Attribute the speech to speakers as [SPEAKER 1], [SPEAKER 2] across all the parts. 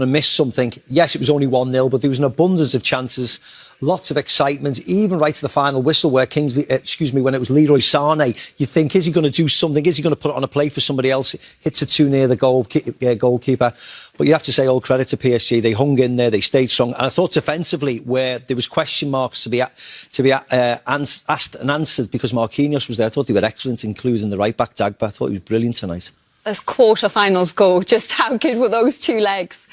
[SPEAKER 1] to miss something. Yes, it was only 1 0, but there was an abundance of chances, lots of excitement, even right to the final whistle where Kingsley, uh, excuse me, when it was Leroy Sane, you think, is he going to do something? Is he going to put it on a play for somebody else? Hits it too near the goal, uh, goalkeeper. But you have to say all credit to PSG. They hung in there, they stayed strong. And I thought defensively, where there was question marks to be to be uh, asked and answered because Marquinhos was there, I thought they were excellent, including the right back Dagba. I thought he was brilliant tonight
[SPEAKER 2] as quarter-finals go. Just how good were those two legs?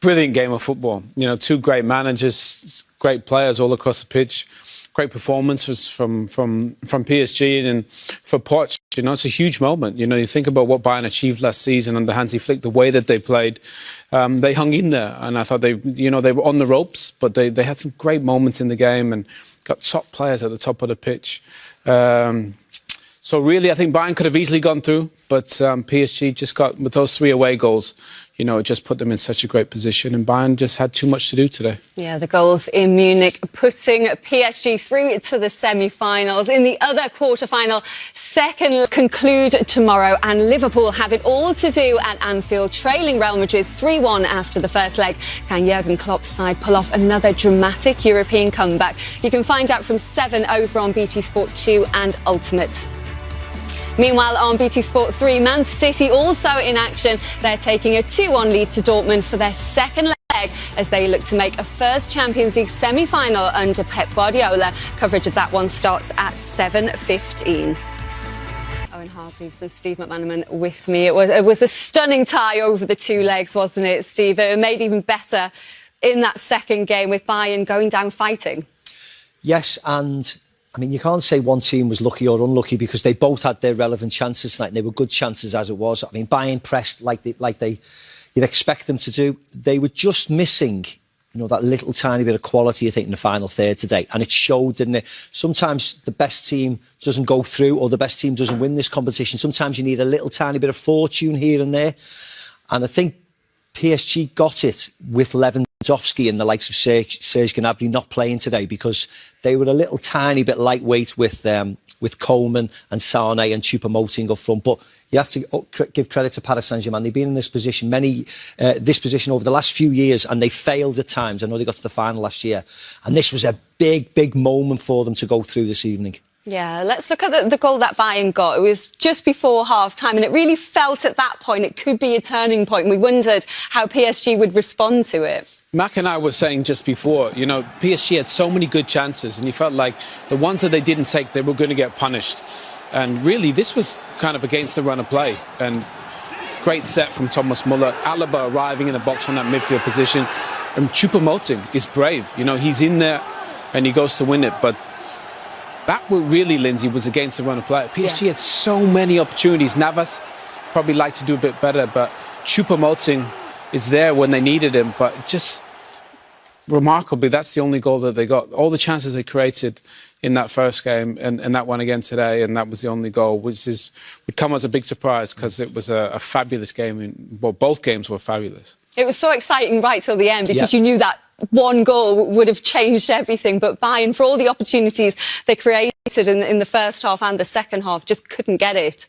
[SPEAKER 3] Brilliant game of football. You know, two great managers, great players all across the pitch. Great performances from from from PSG and for Poch. You know, it's a huge moment. You know, you think about what Bayern achieved last season under Hansi Flick, the way that they played. Um, they hung in there, and I thought they, you know, they were on the ropes, but they they had some great moments in the game and got top players at the top of the pitch. Um, so really, I think Bayern could have easily gone through, but um, PSG just got with those three away goals. You know, it just put them in such a great position, and Bayern just had too much to do today.
[SPEAKER 2] Yeah, the goals in Munich putting PSG through to the semi-finals. In the other quarter-final, second conclude tomorrow, and Liverpool have it all to do at Anfield, trailing Real Madrid 3-1 after the first leg. Can Jurgen Klopp's side pull off another dramatic European comeback? You can find out from 7 over on BT Sport 2 and Ultimate. Meanwhile, on BT Sport 3, Man City also in action. They're taking a 2-1 lead to Dortmund for their second leg as they look to make a first Champions League semi-final under Pep Guardiola. Coverage of that one starts at 7.15. Owen Hargreaves and Steve McManaman with me. It was, it was a stunning tie over the two legs, wasn't it, Steve? It made even better in that second game with Bayern going down fighting.
[SPEAKER 1] Yes, and I mean, you can't say one team was lucky or unlucky because they both had their relevant chances tonight and they were good chances as it was. I mean, Bayern pressed like they, like they you'd expect them to do. They were just missing, you know, that little tiny bit of quality, I think, in the final third today. And it showed, didn't it? Sometimes the best team doesn't go through or the best team doesn't win this competition. Sometimes you need a little tiny bit of fortune here and there. And I think PSG got it with Lewandowski and the likes of Serge, Serge Gnabry not playing today because they were a little tiny bit lightweight with um, with Coman and Sane and Choupo-Moting up front. But you have to oh, give credit to Paris Saint-Germain. They've been in this position many uh, this position over the last few years, and they failed at times. I know they got to the final last year, and this was a big, big moment for them to go through this evening.
[SPEAKER 2] Yeah, let's look at the, the, goal that Bayern got. It was just before half time, and it really felt at that point it could be a turning point. We wondered how PSG would respond to it.
[SPEAKER 3] Mac and I were saying just before, you know, PSG had so many good chances, and you felt like the ones that they didn't take, they were going to get punished. And really, this was kind of against the run of play. And great set from Thomas Muller. Alaba arriving in the box from that midfield position. And Choupo-Moting is brave. You know, he's in there and he goes to win it. But that really, Lynsey, was against the run of play. PSG yeah. had so many opportunities. Navas probably liked to do a bit better, but Choupo-Moting is there when they needed him, but just remarkably, that's the only goal that they got. All the chances they created in that first game and, and that one again today, and that was the only goal, which is would come as a big surprise because it was a, a fabulous game. well, both games were fabulous.
[SPEAKER 2] It was so exciting right till the end because you knew that one goal would have changed everything. But Bayern, for all the opportunities they created in, in the first half and the second half, just couldn't get it.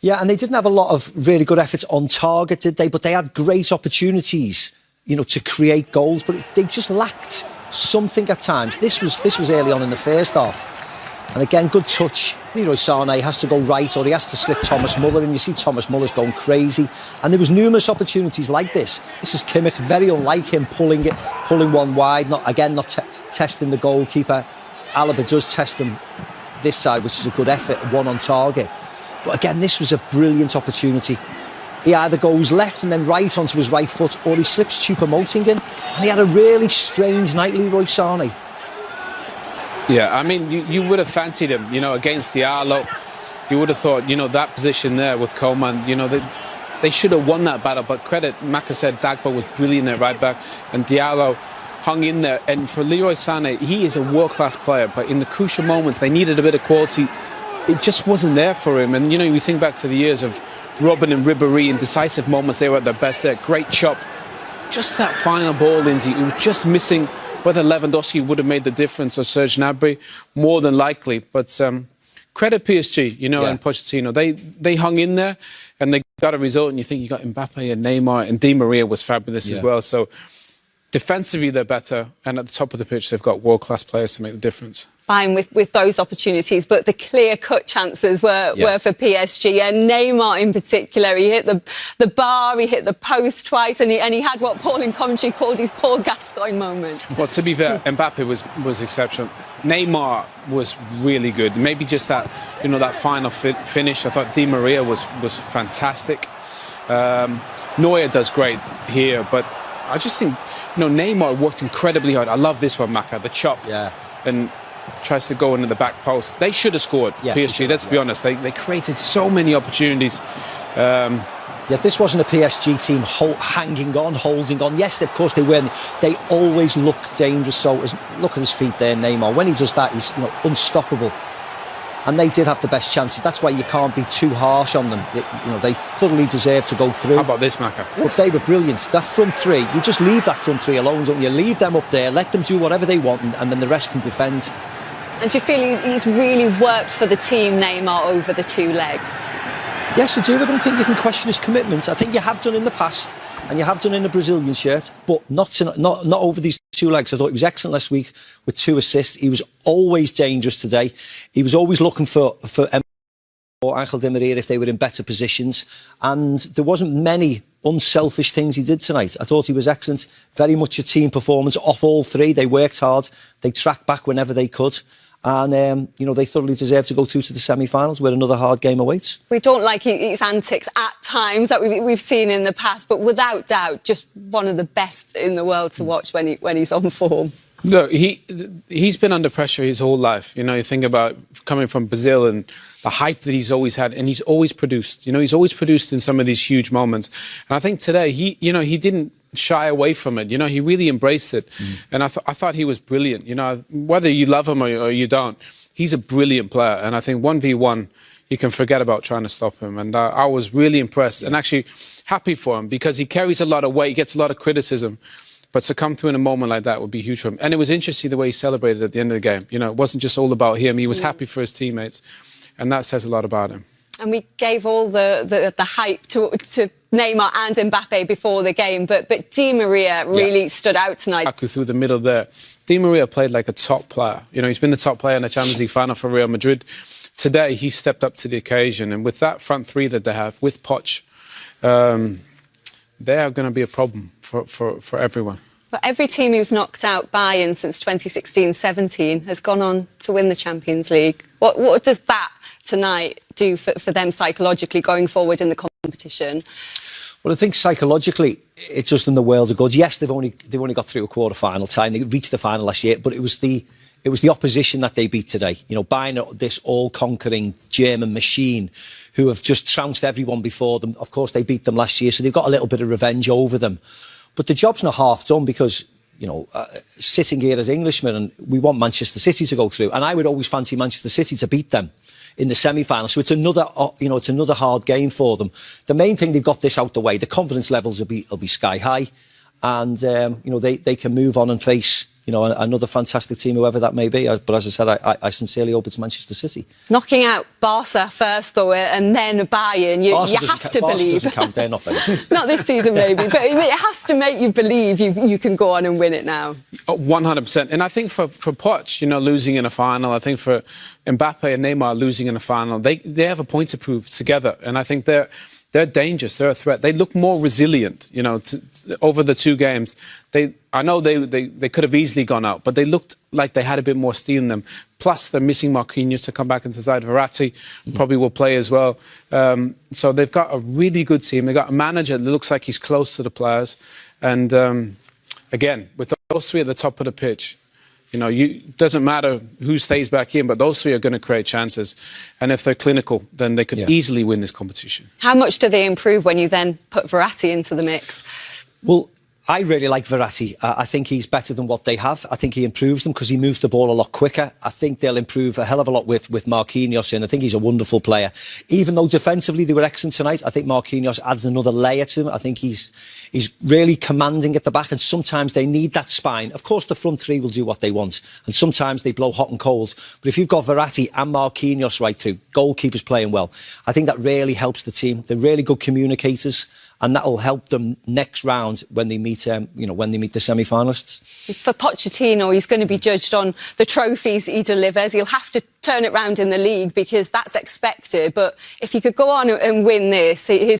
[SPEAKER 1] Yeah, and they didn't have a lot of really good efforts on target, did they? But they had great opportunities, you know, to create goals, but they just lacked something at times. This was this was early on in the first half. And again, good touch. Leroy Sané has to go right or he has to slip Thomas Muller and you see Thomas Muller's going crazy. And there was numerous opportunities like this. This is Kimmich, very unlike him, pulling it, pulling one wide, not again, not testing the goalkeeper. Alaba does test them this side, which is a good effort, one on target. But again, this was a brilliant opportunity. He either goes left and then right onto his right foot, or he slips Choupo-Moting in. And he had a really strange night, Leroy Sané.
[SPEAKER 3] Yeah, I mean, you, you would have fancied him, you know, against Diallo. You would have thought, you know, that position there with Coman, you know, they, they should have won that battle. But credit, Macca said Dagba was brilliant at right back, and Diallo hung in there. And for Leroy Sané, he is a world-class player, but in the crucial moments, they needed a bit of quality it just wasn't there for him. And, you know, we think back to the years of Robben and Ribéry in decisive moments, they were at their best there. Great chop. Just that final ball, Lynsey, it was just missing whether Lewandowski would have made the difference or Serge Gnabry, more than likely. But um, credit PSG, you know, yeah. and Pochettino. They, they hung in there. and they got a result. And you think you got Mbappe and Neymar and Di Maria was fabulous
[SPEAKER 1] Yeah.
[SPEAKER 3] as well. So defensively they're better, and at the top of the pitch they've got world class players to make the difference.
[SPEAKER 2] Fine with, with those opportunities, but the clear cut chances were,
[SPEAKER 1] Yeah.
[SPEAKER 2] were for PSG and Neymar in particular. He hit the the bar, he hit the post twice, and he, and he had what Paul in commentary called his Paul Gascoigne moment.
[SPEAKER 3] Well, to be fair, Mbappe was was exceptional. Neymar was really good. Maybe just that, you know, that final fi- finish. I thought Di Maria was was fantastic. Um, Neuer does great here, but I just think, you know, Neymar worked incredibly hard. I love this one, Macca, the chop.
[SPEAKER 1] Yeah.
[SPEAKER 3] And tries to go into the back post. They should have scored.
[SPEAKER 1] Yeah,
[SPEAKER 3] PSG. let's
[SPEAKER 1] have,
[SPEAKER 3] be honest. They they created so many opportunities. Um,
[SPEAKER 1] Yeah, this wasn't a PSG team hol- hanging on, holding on. Yes, of course they were. They always look dangerous. So as, look at his feet there, Neymar. When he does that, he's you know, unstoppable. And they did have the best chances. That's why you can't be too harsh on them. They, you know, they thoroughly deserve to go through.
[SPEAKER 3] how about this, Macca?
[SPEAKER 1] But they were brilliant. That front three, you just leave that front three alone, don't you? Leave them up there, let them do whatever they want, and, and then the rest can defend.
[SPEAKER 2] And do you feel he's really worked for the team, Neymar, over the two legs?
[SPEAKER 1] Yes, I do. I don't think you can question his commitment. I think you have done in the past, and you have done in the Brazilian shirt, but not to, not not over these two legs. I thought he was excellent last week with two assists. He was always dangerous today. He was always looking for for or Angel Di Maria if they were in better positions, and there wasn't many unselfish things he did tonight. I thought he was excellent. Very much a team performance off all three. They worked hard. They tracked back whenever they could. And, um, you know, they thoroughly deserve to go through to the semi-finals where another hard game awaits.
[SPEAKER 2] We don't like his antics at times that we- we've seen in the past, but without doubt, just one of the best in the world to watch when, he, when he's on form.
[SPEAKER 3] No, he he's been under pressure his whole life. You know, you think about coming from Brazil and the hype that he's always had, and he's always produced. You know, he's always produced in some of these huge moments. And I think today he, you know, he didn't shy away from it. You know, he really embraced it, and I, th- I thought he was brilliant. You know, whether you love him or, or you don't, he's a brilliant player. And I think one v one, you can forget about trying to stop him. And uh, I was really impressed and actually happy for him because he carries a lot of weight, he gets a lot of criticism. But to come through in a moment like that would be huge for him. And it was interesting the way he celebrated at the end of the game. You know, it wasn't just all about him. He was happy for his teammates. And that says a lot about him.
[SPEAKER 2] And we gave all the, the, the hype to, to Neymar and Mbappe before the game, but, but Di Maria really stood out tonight.
[SPEAKER 3] Through the middle there. Di Maria played like a top player. You know, he's been the top player in the Champions League final for Real Madrid. Today, he stepped up to the occasion. And with that front three that they have, with Poch, um, they are going to be a problem for, for, for everyone.
[SPEAKER 2] But every team who's knocked out Bayern since 2016-17 has gone on to win the Champions League. What, what does that tonight do for, for them psychologically going forward in the competition?
[SPEAKER 1] Well, I think psychologically, it's just in the world of good. Yes, they've only they've only got through a quarter final time. They reached the final last year, but it was the it was the opposition that they beat today. You know, Bayern this all-conquering German machine, who have just trounced everyone before them. Of course, they beat them last year, so they've got a little bit of revenge over them. But the job's not half done because you know, uh, sitting here as Englishmen, and we want Manchester City to go through. And I would always fancy Manchester City to beat them in the semi-final. So it's another, uh, you know, it's another hard game for them. The main thing they've got this out the way. The confidence levels will be will be sky high, and um, you know they they can move on and face you know another fantastic team, whoever that may be. But as I said, I, I- I sincerely hope it's Manchester City.
[SPEAKER 2] Knocking out Barca first, though, and then Bayern, you, you
[SPEAKER 1] doesn't
[SPEAKER 2] have
[SPEAKER 1] ca-
[SPEAKER 2] to
[SPEAKER 1] Barca
[SPEAKER 2] believe.
[SPEAKER 1] doesn't count. They're not.
[SPEAKER 2] Not this season, maybe, but it it has to make you believe you, you can go on and win it now.
[SPEAKER 3] Oh, One hundred percent, and I think for for Poch, you know, losing in a final, I think for Mbappe and Neymar losing in a final, they they have a point to prove together, and I think they're they're dangerous. They're a threat. They look more resilient, you know, to, to- over the two games. They, I know they, they they could have easily gone out, but they looked like they had a bit more steel in them. Plus, they're missing Marquinhos to come back into side. Verratti probably will play as well. Um, so they've got a really good team. They've got a manager that looks like he's close to the players, and. Um, again, with those three at the top of the pitch, you know, you doesn't matter who stays back in, but those three are going to create chances. And if they're clinical, then they could
[SPEAKER 1] Yeah.
[SPEAKER 3] easily win this competition.
[SPEAKER 2] How much do they improve when you then put Verratti into the mix?
[SPEAKER 1] Well, I really like Verratti. I think he's better than what they have. I think he improves them because he moves the ball a lot quicker. I think they'll improve a hell of a lot with, with Marquinhos in. I think he's a wonderful player. Even though defensively they were excellent tonight, I think Marquinhos adds another layer to him. I think he's he's really commanding at the back and sometimes they need that spine. Of course, the front three will do what they want and sometimes they blow hot and cold. But if you've got Verratti and Marquinhos right through, goalkeepers playing well, I think that really helps the team. They're really good communicators and that will help them next round when they meet, um, you know, when they meet the semi-finalists.
[SPEAKER 2] For Pochettino, he's going to be judged on the trophies he delivers. He'll have to turn it round in the league because that's expected. But if he could go on and win this, his